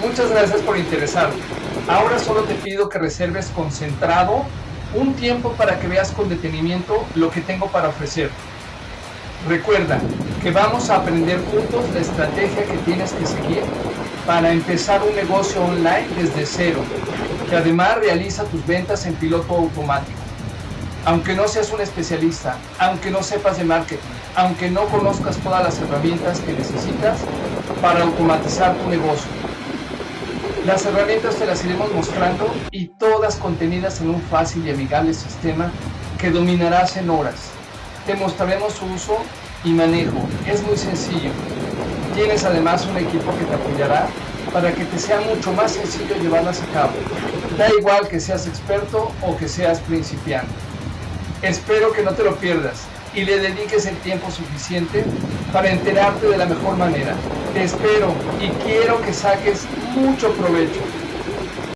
Muchas gracias por interesarte. Ahora solo te pido que reserves concentrado un tiempo para que veas con detenimiento lo que tengo para ofrecer. Recuerda que vamos a aprender juntos la estrategia que tienes que seguir para empezar un negocio online desde cero, que además realiza tus ventas en piloto automático. Aunque no seas un especialista, aunque no sepas de marketing, aunque no conozcas todas las herramientas que necesitas para automatizar tu negocio. Las herramientas te las iremos mostrando y todas contenidas en un fácil y amigable sistema que dominarás en horas. Te mostraremos su uso y manejo. Es muy sencillo. Tienes además un equipo que te apoyará para que te sea mucho más sencillo llevarlas a cabo. Da igual que seas experto o que seas principiante. Espero que no te lo pierdas y le dediques el tiempo suficiente para enterarte de la mejor manera. Te espero y quiero que saques mucho provecho.